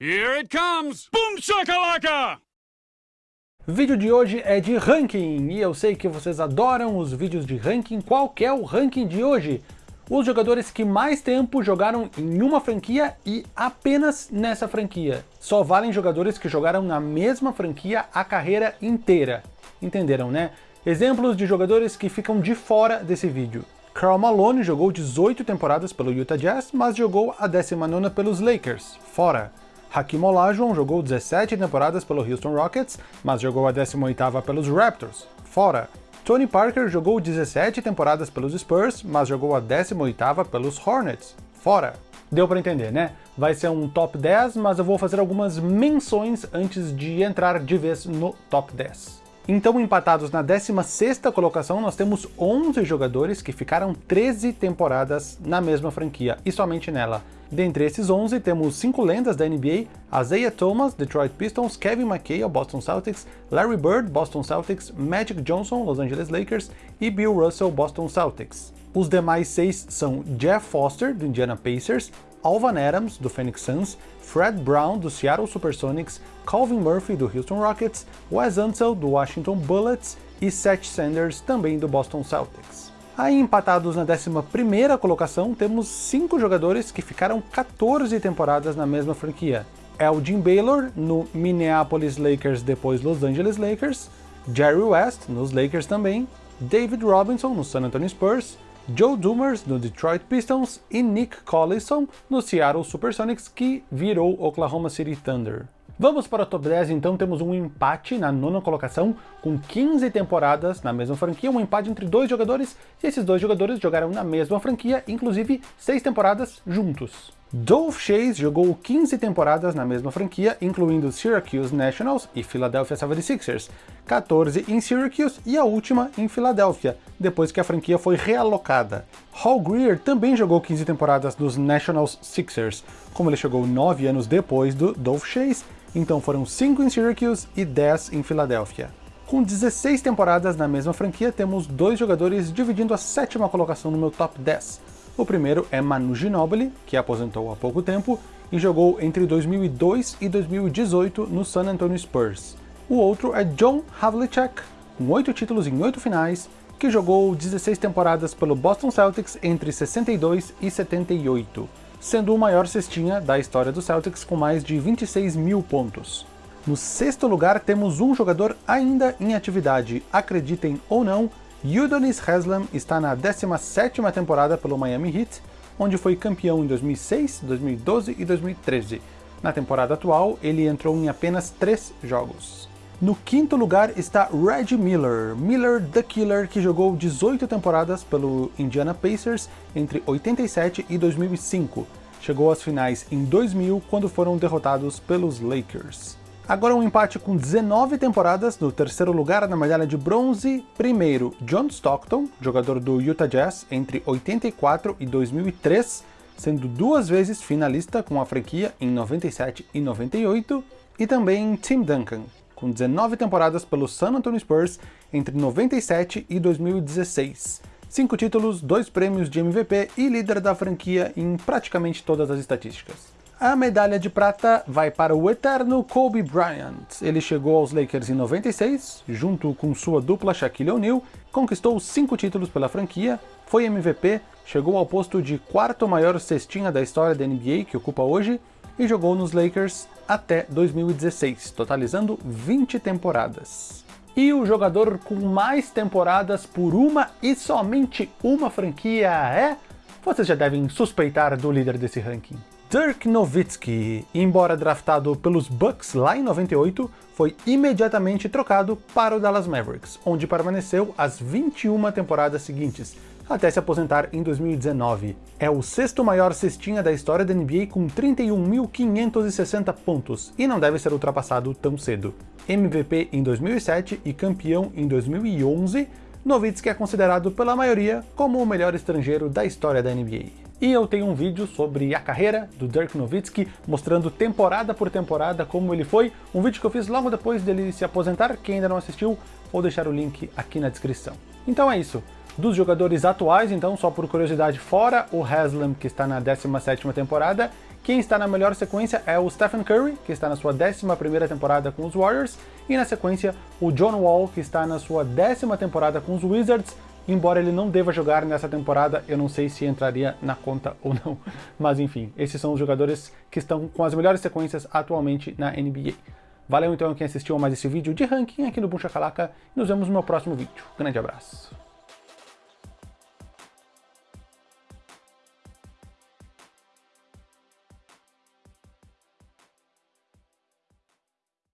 Here it comes! Boom shakalaka! Vídeo de hoje é de ranking, e eu sei que vocês adoram os vídeos de ranking. Qual é o ranking de hoje? Os jogadores que mais tempo jogaram em uma franquia e apenas nessa franquia. Só valem jogadores que jogaram na mesma franquia a carreira inteira. Entenderam, né? Exemplos de jogadores que ficam de fora desse vídeo. Karl Malone jogou 18 temporadas pelo Utah Jazz, mas jogou a 19ª pelos Lakers, fora. Hakim Olajuwon jogou 17 temporadas pelo Houston Rockets, mas jogou a 18ª pelos Raptors, fora. Tony Parker jogou 17 temporadas pelos Spurs, mas jogou a 18ª pelos Hornets, fora. Deu para entender, né? Vai ser um top 10, mas eu vou fazer algumas menções antes de entrar de vez no top 10. Então, empatados na 16ª colocação, nós temos 11 jogadores que ficaram 13 temporadas na mesma franquia, e somente nela. Dentre esses 11, temos 5 lendas da NBA, Isaiah Thomas, Detroit Pistons, Kevin McHale, Boston Celtics, Larry Bird, Boston Celtics, Magic Johnson, Los Angeles Lakers e Bill Russell, Boston Celtics. Os demais seis são Jeff Foster, do Indiana Pacers, Alvan Adams, do Phoenix Suns, Fred Brown, do Seattle Supersonics, Calvin Murphy, do Houston Rockets, Wes Unseld, do Washington Bullets e Seth Sanders, também do Boston Celtics. Aí empatados na 11ª colocação, temos 5 jogadores que ficaram 14 temporadas na mesma franquia. Elgin Baylor, no Minneapolis Lakers depois Los Angeles Lakers, Jerry West, nos Lakers também, David Robinson, no San Antonio Spurs, Joe Dumars no Detroit Pistons e Nick Collison no Seattle Supersonics, que virou Oklahoma City Thunder. Vamos para o top 10, então temos um empate na nona colocação, com 15 temporadas na mesma franquia, um empate entre dois jogadores, e esses dois jogadores jogaram na mesma franquia, inclusive seis temporadas juntos. Dolph Chase jogou 15 temporadas na mesma franquia, incluindo Syracuse Nationals e Philadelphia 76ers, 14 em Syracuse e a última em Filadélfia, depois que a franquia foi realocada. Hall Greer também jogou 15 temporadas nos Nationals Sixers, como ele chegou 9 anos depois do Dolph Chase, então foram 5 em Syracuse e 10 em Filadélfia. Com 16 temporadas na mesma franquia, temos dois jogadores dividindo a sétima colocação no meu top 10. O primeiro é Manu Ginobili, que aposentou há pouco tempo e jogou entre 2002 e 2018 no San Antonio Spurs. O outro é John Havlicek, com 8 títulos em 8 finais, que jogou 16 temporadas pelo Boston Celtics entre 62 e 78, sendo o maior cestinha da história do Celtics com mais de 26 mil pontos. No sexto lugar temos um jogador ainda em atividade, acreditem ou não, Udonis Haslem está na 17ª temporada pelo Miami Heat, onde foi campeão em 2006, 2012 e 2013. Na temporada atual, ele entrou em apenas 3 jogos. No quinto lugar está Reggie Miller, Miller the Killer, que jogou 18 temporadas pelo Indiana Pacers entre 87 e 2005. Chegou às finais em 2000, quando foram derrotados pelos Lakers. Agora um empate com 19 temporadas, no terceiro lugar na medalha de bronze, primeiro John Stockton, jogador do Utah Jazz entre 84 e 2003, sendo duas vezes finalista com a franquia em 97 e 98, e também Tim Duncan, com 19 temporadas pelo San Antonio Spurs entre 97 e 2016. Cinco títulos, dois prêmios de MVP e líder da franquia em praticamente todas as estatísticas. A medalha de prata vai para o eterno Kobe Bryant. Ele chegou aos Lakers em 96, junto com sua dupla Shaquille O'Neal, conquistou cinco títulos pela franquia, foi MVP, chegou ao posto de quarto maior cestinha da história da NBA que ocupa hoje, e jogou nos Lakers até 2016, totalizando 20 temporadas. E o jogador com mais temporadas por uma e somente uma franquia é... Vocês já devem suspeitar do líder desse ranking. Dirk Nowitzki, embora draftado pelos Bucks lá em 98, foi imediatamente trocado para o Dallas Mavericks, onde permaneceu as 21 temporadas seguintes, até se aposentar em 2019. É o sexto maior cestinha da história da NBA com 31.560 pontos, e não deve ser ultrapassado tão cedo. MVP em 2007 e campeão em 2011, Nowitzki é considerado pela maioria como o melhor estrangeiro da história da NBA. E eu tenho um vídeo sobre a carreira do Dirk Nowitzki, mostrando temporada por temporada como ele foi, um vídeo que eu fiz logo depois dele se aposentar, quem ainda não assistiu, vou deixar o link aqui na descrição. Então é isso, dos jogadores atuais, então, só por curiosidade, fora o Haslem, que está na 17ª temporada, Quem está na melhor sequência é o Stephen Curry, que está na sua 11ª temporada com os Warriors, e na sequência o John Wall, que está na sua décima temporada com os Wizards, embora ele não deva jogar nessa temporada, eu não sei se entraria na conta ou não. Mas enfim, esses são os jogadores que estão com as melhores sequências atualmente na NBA. Valeu então quem assistiu a mais esse vídeo de ranking aqui no Buncha Calaca, e nos vemos no meu próximo vídeo. Grande abraço.